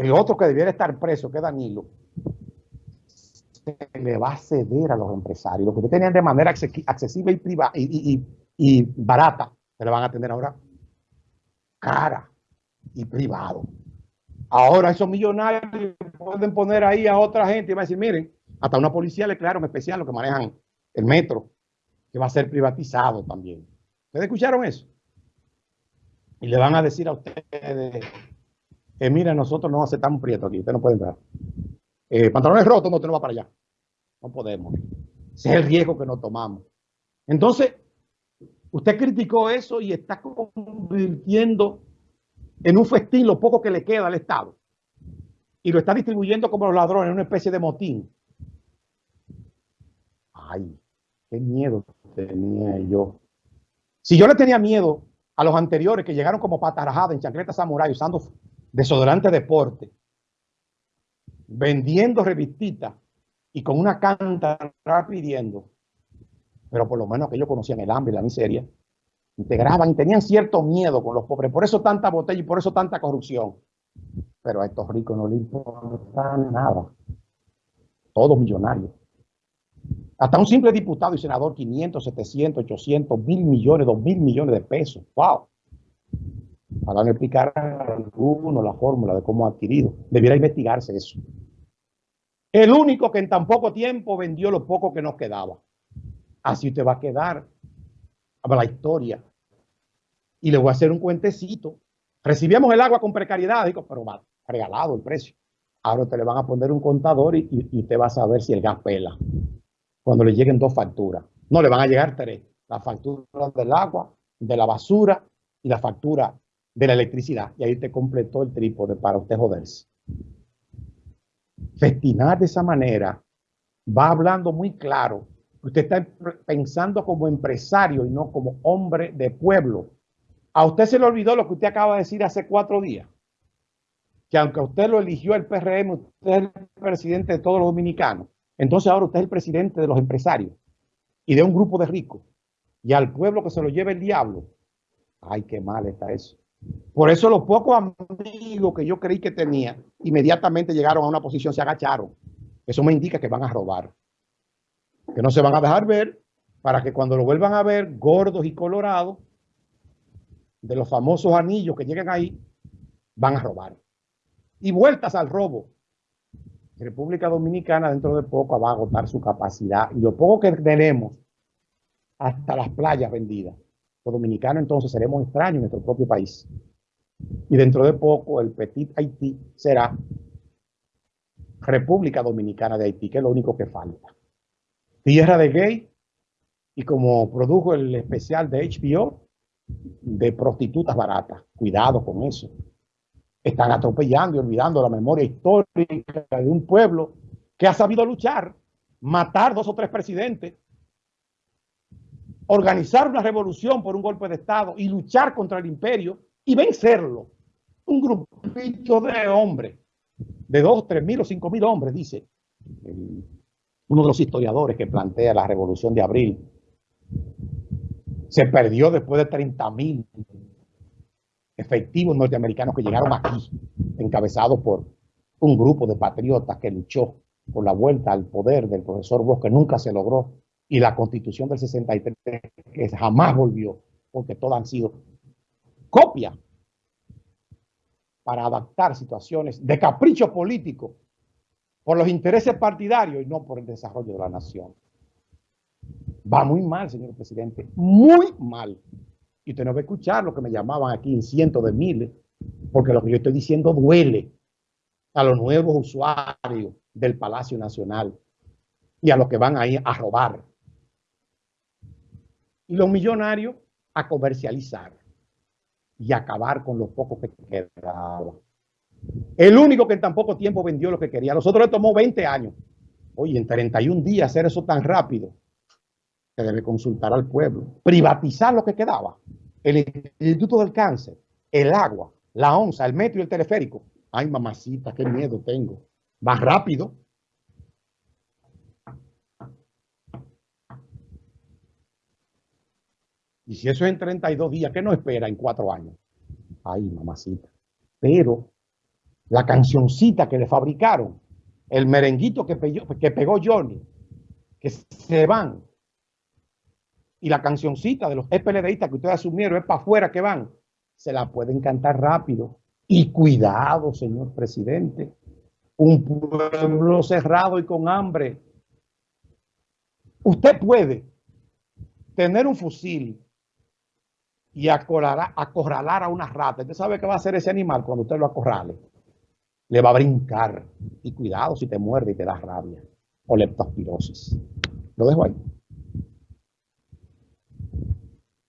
el otro que debiera estar preso, que es Danilo, se le va a ceder a los empresarios. Lo que tenían de manera accesible y, privada, y, barata, se le van a tener ahora cara y privado. Ahora esos millonarios pueden poner ahí a otra gente y va a decir, miren, hasta una policía le crearon especial los que manejan el metro, que va a ser privatizado también. ¿Ustedes escucharon eso? Y le van a decir a ustedes, eh, mira, nosotros no aceptamos prieto aquí, usted no puede entrar. Eh, pantalones rotos, no, usted no va para allá. No podemos. Ese es el riesgo que nos tomamos. Entonces, usted criticó eso y está convirtiendo en un festín lo poco que le queda al Estado. Y lo está distribuyendo como los ladrones, en una especie de motín. Ay, qué miedo tenía yo. Si yo le tenía miedo a los anteriores que llegaron como patarajada en chancleta samurai usando desodorante deporte, vendiendo revistitas y con una canta pidiendo, pero por lo menos que ellos conocían el hambre y la miseria, integraban y tenían cierto miedo con los pobres. Por eso tanta botella y por eso tanta corrupción. Pero a estos ricos no les importa nada. Todos millonarios. Hasta un simple diputado y senador, 500, 700, 800, mil millones, dos mil millones de pesos. ¡Wow! Para no explicar alguno la fórmula de cómo ha adquirido. Debiera investigarse eso. El único que en tan poco tiempo vendió lo poco que nos quedaba. Así usted va a quedar a la historia y le voy a hacer un cuentecito. Recibíamos el agua con precariedad, digo, pero va regalado el precio. Ahora te le van a poner un contador y, y, usted va a saber si el gas pela. Cuando le lleguen dos facturas. No, le van a llegar tres. La factura del agua, de la basura y la factura de la electricidad. Y ahí te completó el trípode para usted joderse. Festinar de esa manera va hablando muy claro. Usted está pensando como empresario y no como hombre de pueblo. A usted se le olvidó lo que usted acaba de decir hace cuatro días. Que aunque usted lo eligió el PRM, usted es el presidente de todos los dominicanos. Entonces ahora usted es el presidente de los empresarios y de un grupo de ricos. Y al pueblo que se lo lleve el diablo. Ay, qué mal está eso. Por eso los pocos amigos que yo creí que tenía, inmediatamente llegaron a una posición, se agacharon. Eso me indica que van a robar. Que no se van a dejar ver para que cuando lo vuelvan a ver, gordos y colorados, de los famosos anillos que llegan ahí, van a robar. Y vueltas al robo. República Dominicana dentro de poco va a agotar su capacidad. Y lo poco que tenemos, hasta las playas vendidas. Los dominicanos entonces seremos extraños en nuestro propio país. Y dentro de poco el Petit Haití será República Dominicana de Haití, que es lo único que falta. Tierra de gay, y como produjo el especial de HBO, de prostitutas baratas. Cuidado con eso. Están atropellando y olvidando la memoria histórica de un pueblo que ha sabido luchar, matar dos o tres presidentes, organizar una revolución por un golpe de Estado y luchar contra el imperio y vencerlo. Un grupito de hombres, de dos, tres mil o cinco mil hombres, dice uno de los historiadores que plantea la revolución de abril se perdió después de 30 mil efectivos norteamericanos que llegaron aquí, encabezados por un grupo de patriotas que luchó por la vuelta al poder del profesor Bosch, que nunca se logró, y la constitución del 63, que jamás volvió, porque todas han sido copias para adaptar situaciones de capricho político por los intereses partidarios y no por el desarrollo de la nación. Va muy mal, señor presidente, muy mal. Y usted no va a escuchar lo que me llamaban aquí en cientos de miles, porque lo que yo estoy diciendo duele a los nuevos usuarios del Palacio Nacional y a los que van ahí a robar. Y los millonarios a comercializar y acabar con los pocos que quedaban. El único que en tan poco tiempo vendió lo que quería. A nosotros le tomó 20 años. Oye, en 31 días hacer eso tan rápido debe consultar al pueblo, privatizar lo que quedaba, el Instituto del Cáncer, el agua, la onza, el metro y el teleférico. Ay, mamacita, qué miedo tengo. Más rápido. Y si eso es en 32 días, ¿qué no espera en cuatro años? Ay, mamacita. Pero la cancioncita que le fabricaron, el merenguito que, que pegó Johnny, que se van, y la cancioncita de los EPLDistas que ustedes asumieron es para afuera que van, se la pueden cantar rápido. Y cuidado, señor presidente, un pueblo cerrado y con hambre. Usted puede tener un fusil y acorralar, a una rata. Usted sabe qué va a hacer ese animal cuando usted lo acorrale. Le va a brincar. Y cuidado si te muerde y te da rabia o leptospirosis. Lo dejo ahí.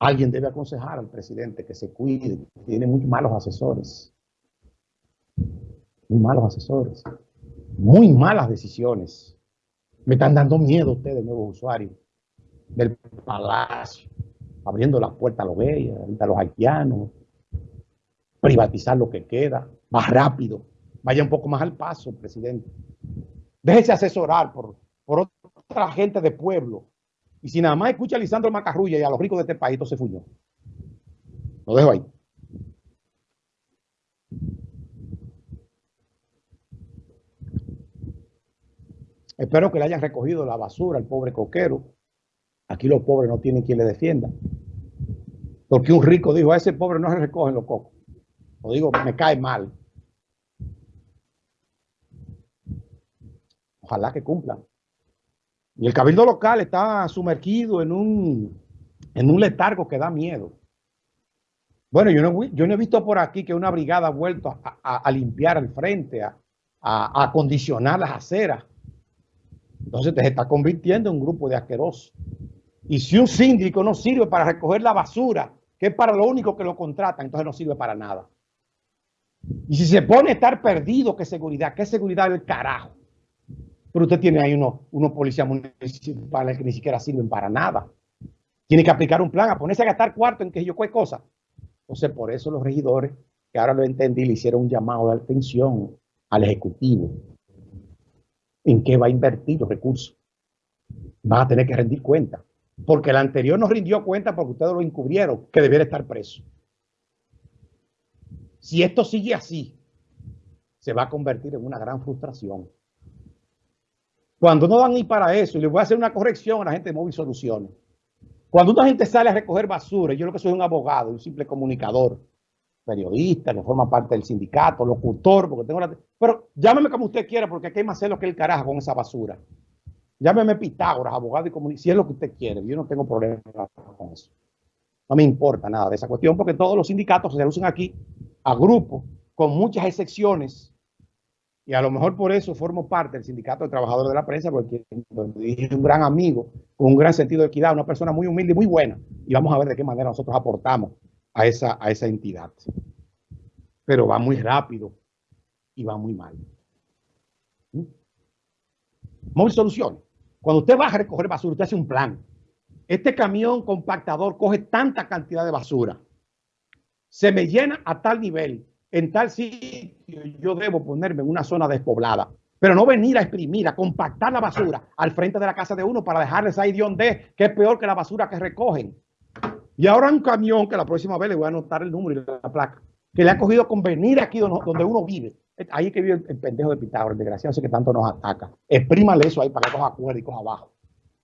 Alguien debe aconsejar al presidente que se cuide, tiene muy malos asesores. Muy malos asesores. Muy malas decisiones. Me están dando miedo ustedes, nuevos usuarios del palacio, abriendo la puerta a los bellos, a los haitianos, privatizar lo que queda, más rápido. Vaya un poco más al paso, presidente. Déjese asesorar por, por otra gente de pueblo y si nada más escucha a Lisandro Macarrulla y a los ricos de este país, se fuñó. Lo dejo ahí. Espero que le hayan recogido la basura al pobre coquero. Aquí los pobres no tienen quien le defienda. Porque un rico dijo, a ese pobre no se recogen los cocos. Lo digo, me cae mal. Ojalá que cumplan. Y el cabildo local está sumergido en un, en un letargo que da miedo. Bueno, yo no, he visto por aquí que una brigada ha vuelto a, limpiar el frente, a, a, acondicionar las aceras. Entonces te está convirtiendo en un grupo de asquerosos. Y si un síndico no sirve para recoger la basura, que es para lo único que lo contratan, entonces no sirve para nada. Y si se pone a estar perdido, ¿qué seguridad? ¿Qué seguridad del carajo? Pero usted tiene ahí unos, unos policías municipales que ni siquiera sirven para nada. Tiene que aplicar un plan, a ponerse a gastar cuarto en que yo cualquier cosa. Entonces, por eso los regidores, que ahora lo entendí, le hicieron un llamado de atención al Ejecutivo. ¿En qué va a invertir los recursos? Va a tener que rendir cuenta. Porque el anterior no rindió cuenta porque ustedes lo encubrieron, que debiera estar preso. Si esto sigue así, se va a convertir en una gran frustración. Cuando no van ni para eso, y les voy a hacer una corrección a la gente de Móvil Soluciones. Cuando una gente sale a recoger basura, yo lo que soy un abogado, un simple comunicador, periodista, que forma parte del sindicato, locutor, porque tengo la... Pero llámeme como usted quiera, porque aquí hay más lo que el carajo con esa basura. Llámeme Pitágoras, abogado y comunicador, si es lo que usted quiere. Yo no tengo problema con eso. No me importa nada de esa cuestión, porque todos los sindicatos se reducen aquí a grupos, con muchas excepciones, y a lo mejor por eso formo parte del Sindicato de Trabajadores de la Prensa, porque es un gran amigo, con un gran sentido de equidad, una persona muy humilde y muy buena. Y vamos a ver de qué manera nosotros aportamos a esa, entidad. Pero va muy rápido y va muy mal. ¿Mm? Móvil Soluciones. Cuando usted va a recoger basura, usted hace un plan. Este camión compactador coge tanta cantidad de basura. Se me llena a tal nivel en tal sitio yo debo ponerme en una zona despoblada. Pero no venir a exprimir, a compactar la basura al frente de la casa de uno para dejarles ahí de donde que es peor que la basura que recogen. Y ahora un camión que la próxima vez le voy a anotar el número y la placa, que le ha cogido con venir aquí donde uno vive. Ahí que vive el, pendejo de Pitágoras, el desgraciado ese que tanto nos ataca. Exprímale eso ahí para que coja cuerda y coja abajo.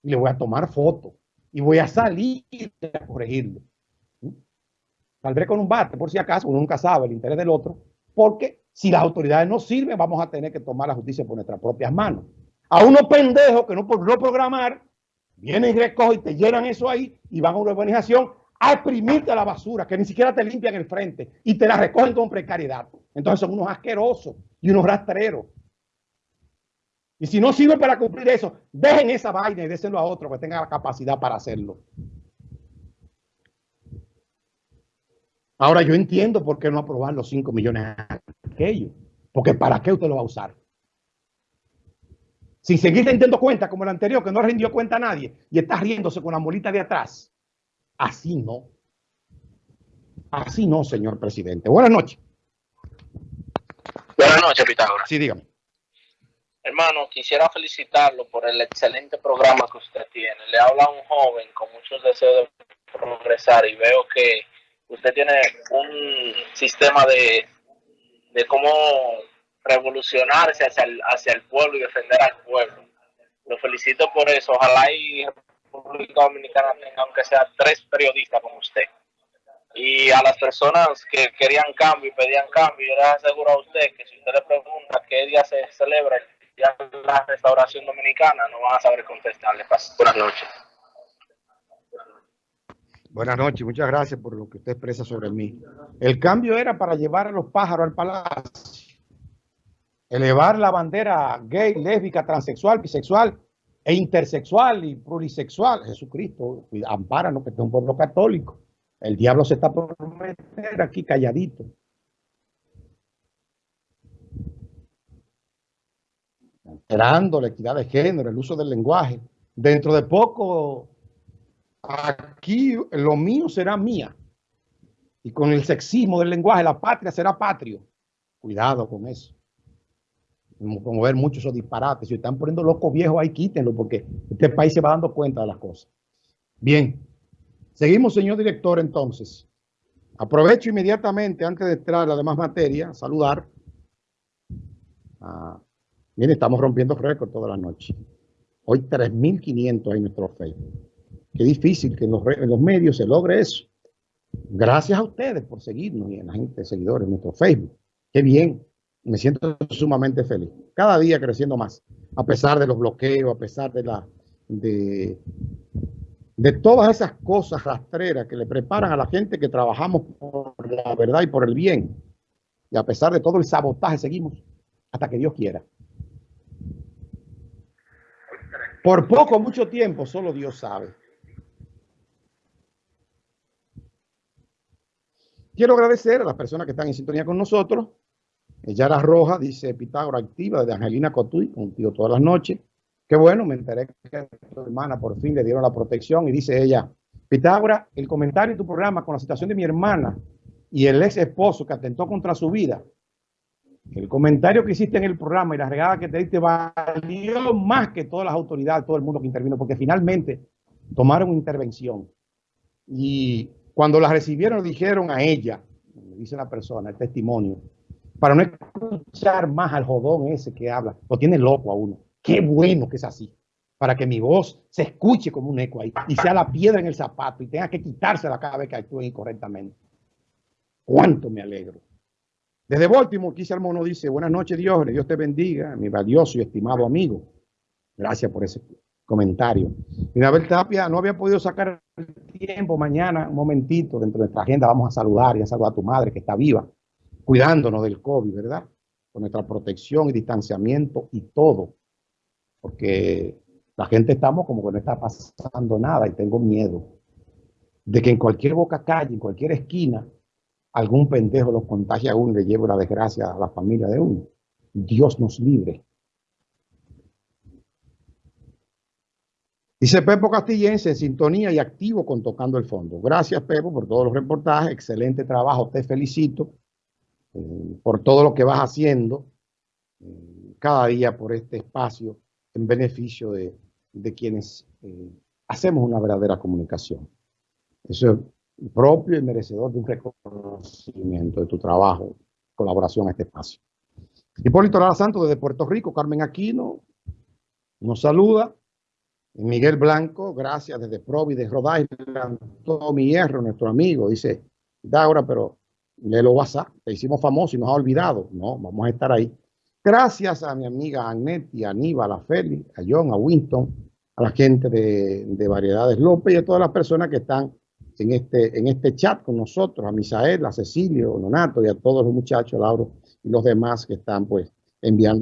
Y le voy a tomar foto. Y voy a salir a corregirlo. Saldré con un bate, por si acaso, uno nunca sabe el interés del otro, porque si las autoridades no sirven, vamos a tener que tomar la justicia por nuestras propias manos. A unos pendejos que no por programar, vienen y recogen y te llenan eso ahí y van a una urbanización a exprimirte la basura, que ni siquiera te limpian el frente y te la recogen con precariedad. Entonces son unos asquerosos y unos rastreros. Y si no sirve para cumplir eso, dejen esa vaina y désenlo a otro que tenga la capacidad para hacerlo. Ahora yo entiendo por qué no aprobar los 5 millones aquellos. Porque ¿para qué usted lo va a usar? Sin seguir teniendo cuenta como el anterior, que no rindió cuenta a nadie y está riéndose con la molita de atrás. Así no. Así no, señor presidente. Buenas noches. Buenas noches, Pitágoras. Sí, dígame. Hermano, quisiera felicitarlo por el excelente programa que usted tiene. Le habla un joven con muchos deseos de progresar y veo que usted tiene un sistema de, de cómo revolucionarse hacia el, hacia el pueblo y defender al pueblo. Lo felicito por eso. Ojalá y República Dominicana tenga, aunque sea tres periodistas como usted. Y a las personas que querían cambio y pedían cambio, yo les aseguro a usted que si usted le pregunta qué día se celebra la Restauración Dominicana, no van a saber contestarle. Buenas noches. Buenas noches, muchas gracias por lo que usted expresa sobre mí. El cambio era para llevar a los pájaros al palacio, elevar la bandera gay, lésbica, transexual, bisexual e intersexual y plurisexual. Jesucristo, ampáranos que es un pueblo católico. El diablo se está por meter aquí calladito. Alterando la equidad de género, el uso del lenguaje. Dentro de poco, aquí lo mío será mía. Y con el sexismo del lenguaje, la patria será patrio. Cuidado con eso. Como ver muchos esos disparates. Si están poniendo locos viejos ahí, quítenlo, porque este país se va dando cuenta de las cosas. Bien. Seguimos, señor director, entonces. Aprovecho inmediatamente, antes de entrar a la demás materia, saludar. Ah, miren, estamos rompiendo récord toda la noche. Hoy 3.500 en nuestro Facebook. Qué difícil que en los, medios se logre eso. Gracias a ustedes por seguirnos y a la gente seguidores en nuestro Facebook. Qué bien. Me siento sumamente feliz. Cada día creciendo más. A pesar de los bloqueos, a pesar de la de, todas esas cosas rastreras que le preparan a la gente que trabajamos por la verdad y por el bien. Y a pesar de todo el sabotaje, seguimos hasta que Dios quiera. Por poco, mucho tiempo, solo Dios sabe. Quiero agradecer a las personas que están en sintonía con nosotros. Yara Roja dice Pitágora activa de Angelina Cotuy, contigo todas las noches. Qué bueno, me enteré que tu hermana por fin le dieron la protección y dice ella, Pitágora, el comentario de tu programa con la situación de mi hermana y el ex esposo que atentó contra su vida, el comentario que hiciste en el programa y la regada que te diste valió más que todas las autoridades, todo el mundo que intervino, porque finalmente tomaron intervención. Y cuando la recibieron, dijeron a ella, dice la persona, el testimonio, para no escuchar más al jodón ese que habla, lo tiene loco a uno. Qué bueno que es así. Para que mi voz se escuche como un eco ahí y sea la piedra en el zapato y tenga que quitársela cada vez que actúe incorrectamente. Cuánto me alegro. Desde Baltimore, Kisa Mono dice, buenas noches Dios, Dios te bendiga, mi valioso y estimado amigo. Gracias por ese comentario. Y Abel Tapia no había podido sacar el tiempo mañana, un momentito, dentro de nuestra agenda, vamos a saludar y a saludar a tu madre que está viva, cuidándonos del COVID, ¿verdad? Con nuestra protección y distanciamiento y todo porque la gente estamos como que no está pasando nada y tengo miedo de que en cualquier boca calle, en cualquier esquina, algún pendejo los contagie a uno y le lleve la desgracia a la familia de uno. Dios nos libre. Dice Pepo Castillense, en sintonía y activo con Tocando el Fondo. Gracias, Pepo, por todos los reportajes. Excelente trabajo. Te felicito eh, por todo lo que vas haciendo eh, cada día por este espacio en beneficio de, quienes eh, hacemos una verdadera comunicación. Eso es propio y merecedor de un reconocimiento de tu trabajo, colaboración a este espacio. Hipólito Lara Santos desde Puerto Rico, Carmen Aquino nos saluda. Miguel Blanco, gracias desde Providence, Rhode Island, mi Hierro, nuestro amigo, dice, Daura, pero le lo WhatsApp, te hicimos famoso y nos ha olvidado. No, vamos a estar ahí. Gracias a mi amiga Annette, a Aníbal, a Félix, a John, a Winston, a la gente de, Variedades López y a todas las personas que están en este, en este chat con nosotros, a Misael, a Cecilio, a Nonato y a todos los muchachos, Lauro y los demás que están pues enviando